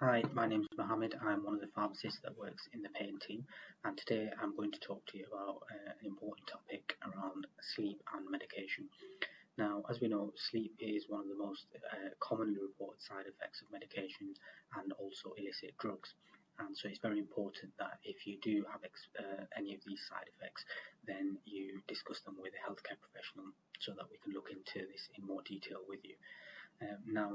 Hi, my name is Mohammed. I'm one of the pharmacists that works in the pain team, and today I'm going to talk to you about uh, an important topic around sleep and medication. Now, as we know, sleep is one of the most uh, commonly reported side effects of medication and also illicit drugs. And so it's very important that if you do have uh, any of these side effects, then you discuss them with a healthcare professional so that we can look into this in more detail with you. Um, now,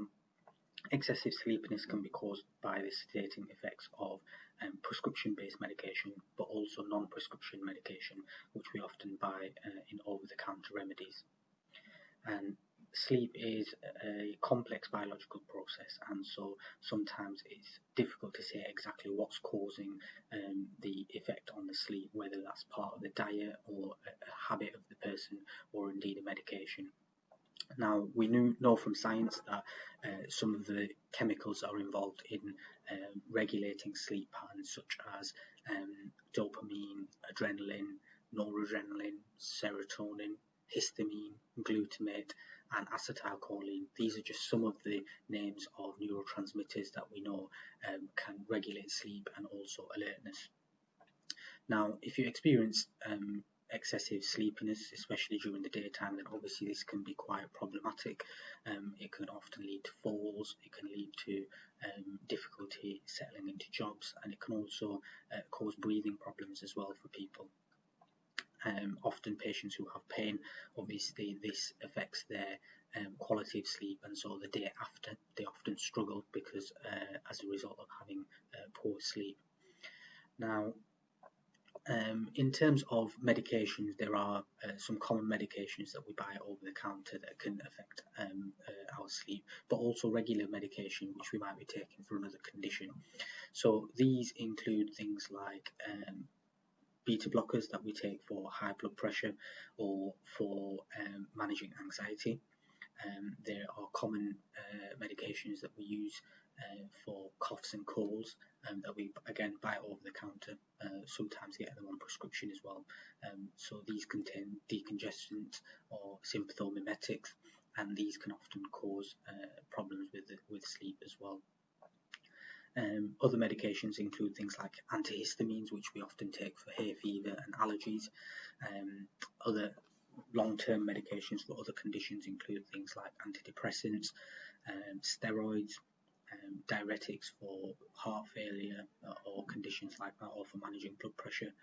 Excessive sleepiness can be caused by the sedating effects of um, prescription-based medication, but also non-prescription medication, which we often buy uh, in over-the-counter remedies. And sleep is a complex biological process, and so sometimes it's difficult to say exactly what's causing um, the effect on the sleep, whether that's part of the diet or a habit of the person, or indeed a medication. Now, we knew, know from science that uh, some of the chemicals are involved in um, regulating sleep patterns, such as um, dopamine, adrenaline, noradrenaline, serotonin, histamine, glutamate, and acetylcholine. These are just some of the names of neurotransmitters that we know um, can regulate sleep and also alertness. Now, if you experience um, excessive sleepiness, especially during the daytime, then obviously this can be quite problematic. Um, it can often lead to falls, it can lead to um, difficulty settling into jobs, and it can also uh, cause breathing problems as well for people. Um, often patients who have pain, obviously this affects their um, quality of sleep, and so the day after they often struggle because uh, as a result of having uh, poor sleep. Now, um, in terms of medications, there are uh, some common medications that we buy over the counter that can affect um, uh, our sleep, but also regular medication which we might be taking for another condition. So these include things like um, beta blockers that we take for high blood pressure or for um, managing anxiety. Um, there are common uh, medications that we use uh, for coughs and colds um, that we again buy over the counter. Uh, sometimes get them on prescription as well. Um, so these contain decongestants or sympathomimetics, and these can often cause uh, problems with with sleep as well. Um, other medications include things like antihistamines, which we often take for hay fever and allergies. Um, other long-term medications for other conditions include things like antidepressants, um, steroids, um, diuretics for heart failure uh, or conditions like that, or for managing blood pressure.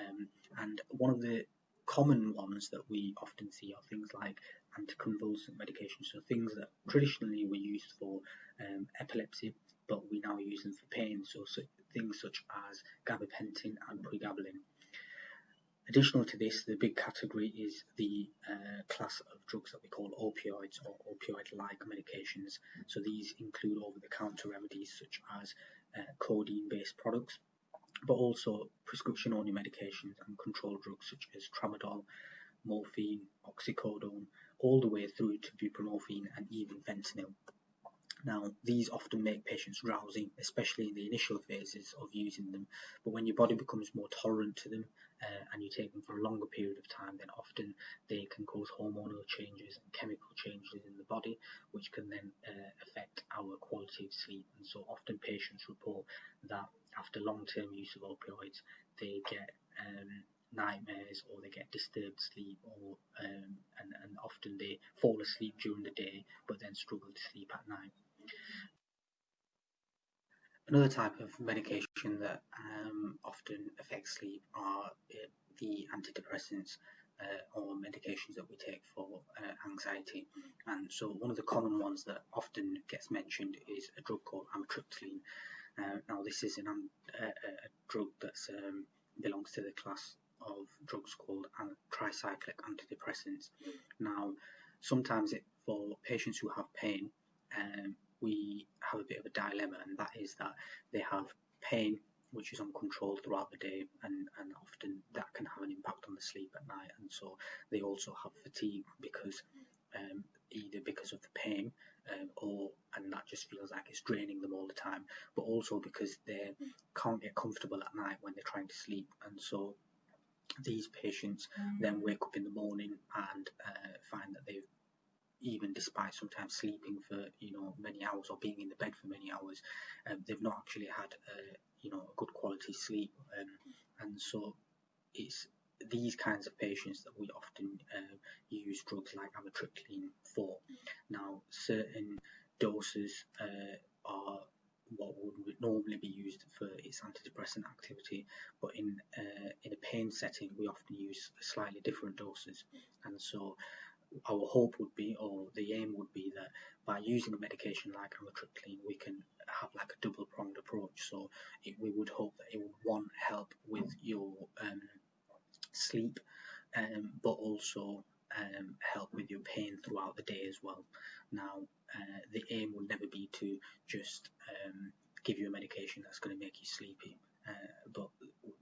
Um, and one of the common ones that we often see are things like anticonvulsant medications, so things that traditionally were used for um, epilepsy, but we now use them for pain, so, so things such as gabapentin and pregabalin. Additional to this, the big category is the uh, class of drugs that we call opioids or opioid-like medications. So these include over-the-counter remedies such as uh, codeine-based products, but also prescription-only medications and controlled drugs such as tramadol, morphine, oxycodone, all the way through to buprenorphine and even fentanyl. Now, these often make patients drowsy, especially in the initial phases of using them, but when your body becomes more tolerant to them uh, and you take them for a longer period of time, then often they can cause hormonal changes and chemical changes in the body, which can then uh, affect our quality of sleep. And so often patients report that after long-term use of opioids, they get um, nightmares or they get disturbed sleep or um, and, and often they fall asleep during the day but then struggle to sleep at night. Another type of medication that um, often affects sleep are uh, the antidepressants uh, or medications that we take for uh, anxiety. And so one of the common ones that often gets mentioned is a drug called amitriptyline. Uh, now this is an, a, a drug that um, belongs to the class of drugs called tricyclic antidepressants. Now sometimes it, for patients who have pain, um, we have a bit of a dilemma, and that is that they have pain which is uncontrolled throughout the day, and, and often that can have an impact on the sleep at night. And so they also have fatigue because um, either because of the pain um, or and that just feels like it's draining them all the time, but also because they can't get comfortable at night when they're trying to sleep, and so these patients then wake up in the morning and uh, find that they've even despite sometimes sleeping for you know many hours or being in the bed for many hours, um, they've not actually had uh, you know a good quality sleep, um, and so it's these kinds of patients that we often uh, use drugs like amitriptyline for. Now, certain doses uh, are what would normally be used for its antidepressant activity, but in uh, in a pain setting, we often use slightly different doses, and so our hope would be, or the aim would be, that by using a medication like amitriptyline, we can have like a double pronged approach. So it, we would hope that it would one help with your um, sleep, um, but also um, help with your pain throughout the day as well. Now, uh, the aim would never be to just um, give you a medication that's going to make you sleepy, uh, but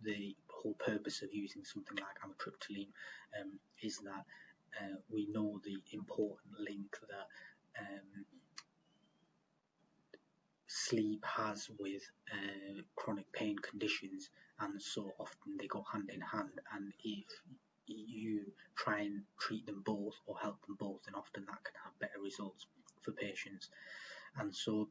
the whole purpose of using something like amitriptyline um, is that uh, we know the important link that um, sleep has with uh, chronic pain conditions, and so often they go hand in hand. And if you try and treat them both or help them both, then often that can have better results for patients. And so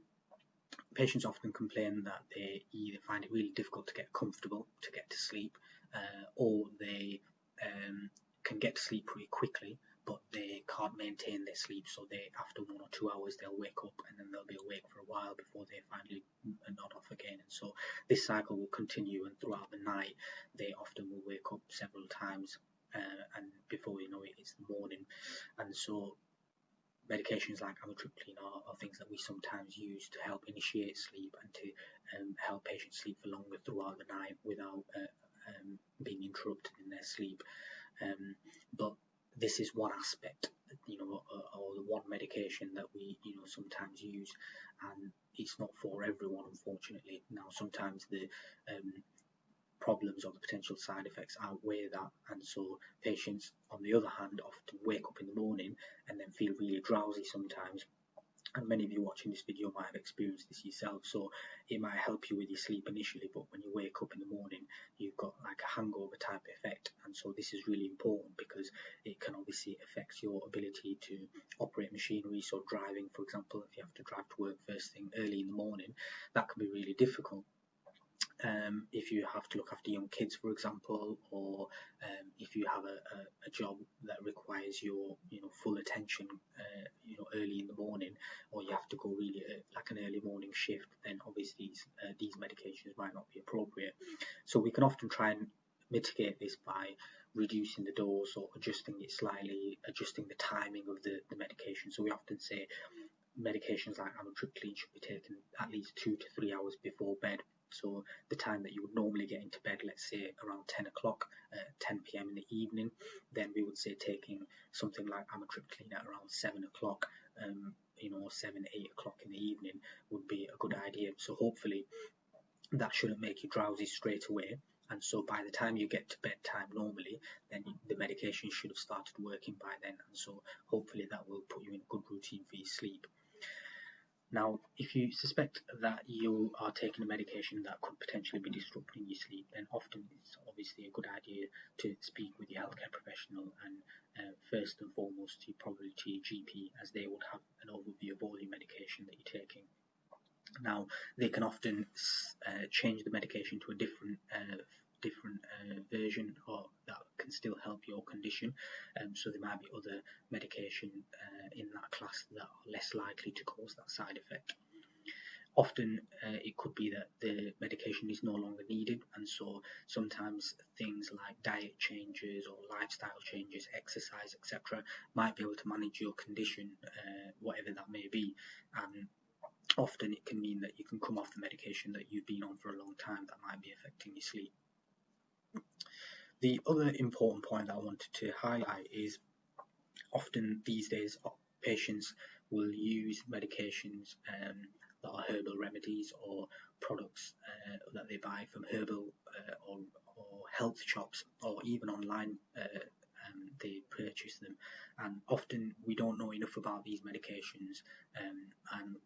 patients often complain that they either find it really difficult to get comfortable to get to sleep, uh, or they um, can get to sleep pretty quickly, but they can't maintain their sleep. So they, after one or two hours, they'll wake up and then they'll be awake for a while before they finally nod off again. And so this cycle will continue, and throughout the night, they often will wake up several times, uh, and before you know it, it's the morning. And so medications like amitriptyline are, are, things that we sometimes use to help initiate sleep and to um, help patients sleep for longer throughout the night without uh, um, being interrupted in their sleep. Um, but this is one aspect, you know, uh, or the one medication that we, you know, sometimes use, and it's not for everyone, unfortunately. Now, sometimes the um, problems or the potential side effects outweigh that, and so patients, on the other hand, often wake up in the morning and then feel really drowsy sometimes and many of you watching this video might have experienced this yourself so it might help you with your sleep initially but when you wake up in the morning you've got like a hangover type effect and so this is really important because it can obviously affect your ability to operate machinery. So driving for example if you have to drive to work first thing early in the morning that can be really difficult. Um, if you have to look after young kids, for example, or if you have a, a, a, job that requires your you know full attention, uh, you know early in the morning, or you have to go really uh, like an early morning shift, then obviously these, uh, these medications might not be appropriate. So we can often try and mitigate this by reducing the dose or adjusting it slightly, adjusting the timing of the, the medication. So we often say medications like amitriptyline should be taken at least two to three hours before bed so the time that you would normally get into bed, let's say around 10 o'clock, uh, 10 p.m. in the evening, then we would say taking something like amitriptyline at around 7 o'clock, um, you know, 7, 8 o'clock in the evening would be a good idea. So hopefully that shouldn't make you drowsy straight away. And so by the time you get to bedtime normally, then the medication should have started working by then. And so hopefully that will put you in a good routine for your sleep. Now, if you suspect that you are taking a medication that could potentially be disrupting your sleep, then often it's obviously a good idea to speak with your healthcare professional and uh, first and foremost, you probably to your GP as they would have an overview of all your medication that you're taking. Now, they can often uh, change the medication to a different uh, different uh, version or still help your condition. Um, so there might be other medication uh, in that class that are less likely to cause that side effect. Often uh, it could be that the medication is no longer needed, and so sometimes things like diet changes or lifestyle changes, exercise, etc., might be able to manage your condition, uh, whatever that may be. And often it can mean that you can come off the medication that you've been on for a long time that might be affecting your sleep. The other important point that I wanted to highlight is often these days uh, patients will use medications um, that are herbal remedies or products uh, that they buy from herbal uh, or, or, health shops or even online uh, um, they purchase them. And often we don't know enough about these medications um, and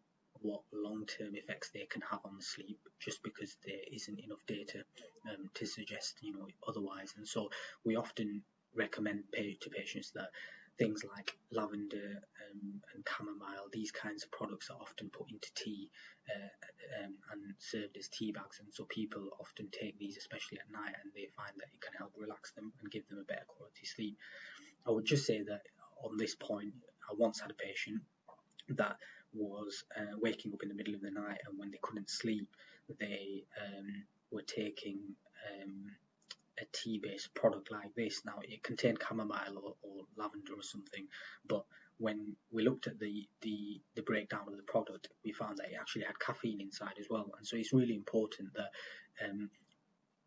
what long-term effects they can have on sleep just because there isn't enough data um, to suggest you know otherwise and so we often recommend to patients that things like lavender um, and chamomile, these kinds of products are often put into tea uh, um, and served as tea bags, and so people often take these, especially at night, and they find that it can help relax them and give them a better quality sleep. I would just say that on this point, I once had a patient that was uh, waking up in the middle of the night, and when they couldn't sleep, they um, were taking um, a tea-based product like this. Now it contained chamomile or, or, lavender or something, but when we looked at the, the the breakdown of the product, we found that it actually had caffeine inside as well. And so it's really important that um,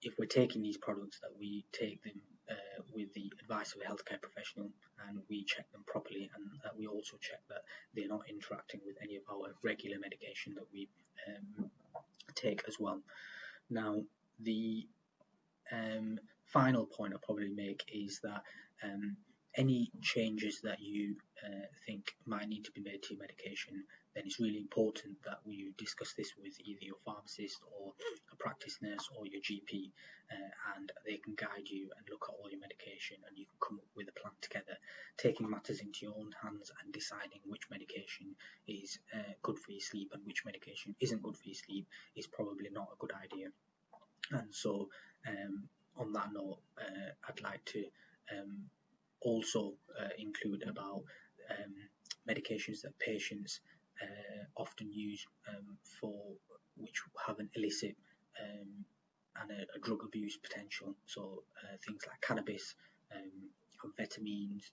if we're taking these products, that we take them uh, with the advice of a healthcare professional and we check them properly, and that we also check that they're not interacting with any of our regular medication that we um, take as well. Now, the um, final point I'll probably make is that um, any changes that you uh, think might need to be made to your medication, then it's really important that you discuss this with either your pharmacist or a practice nurse or your GP, uh, and they can guide you and look at all your medication, and you can come up with a plan together, taking matters into your own hands and deciding which medication is uh, good for your sleep and which medication isn't good for your sleep is probably not a good idea. And so, um, on that note, uh, I'd like to um, also uh, include about um, medications that patients often used um, for which have an illicit um, and a, a, drug abuse potential. So uh, things like cannabis, um, amphetamines,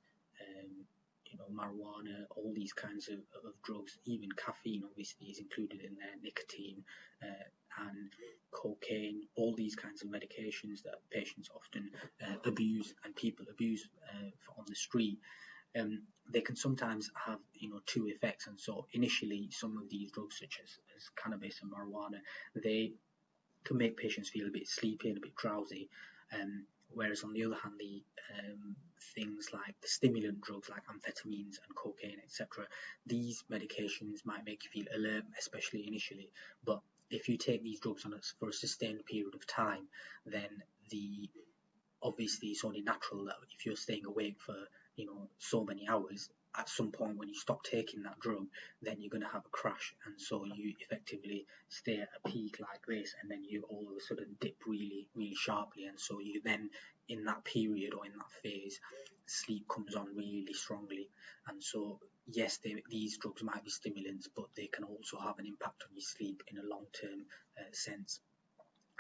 you know, marijuana, all these kinds of, of, drugs, even caffeine obviously is included in there, nicotine, uh, and cocaine, all these kinds of medications that patients often uh, abuse and people abuse uh, on the street. Um, they can sometimes have you know two effects. And so initially some of these drugs such as, as cannabis and marijuana they can make patients feel a bit sleepy and a bit drowsy. Um, whereas on the other hand the um, things like the stimulant drugs like amphetamines and cocaine etc these medications might make you feel alert especially initially. But if you take these drugs on a, for a sustained period of time then the obviously it's only natural that if you're staying awake for you know so many hours at some point when you stop taking that drug then you're going to have a crash. And so you effectively stay at a peak like this and then you all of a sudden dip really really sharply. And so you then in that period or in that phase sleep comes on really strongly. And so yes they, these drugs might be stimulants but they can also have an impact on your sleep in a long term uh, sense.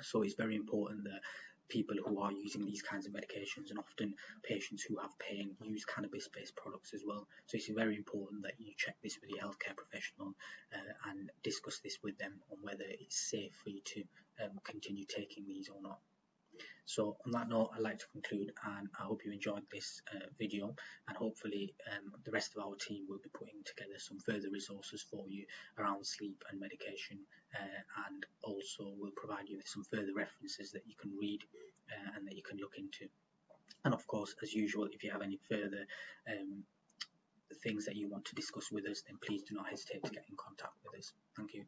So it's very important that people who are using these kinds of medications and often patients who have pain use cannabis based products as well. So it's very important that you check this with your healthcare professional uh, and discuss this with them on whether it's safe for you to um, continue taking these or not. So on that note, I'd like to conclude and I hope you enjoyed this uh, video and hopefully um, the rest of our team will be putting together some further resources for you around sleep and medication uh, and also will provide you with some further references that you can read uh, and that you can look into. And of course, as usual, if you have any further um, things that you want to discuss with us, then please do not hesitate to get in contact with us. Thank you.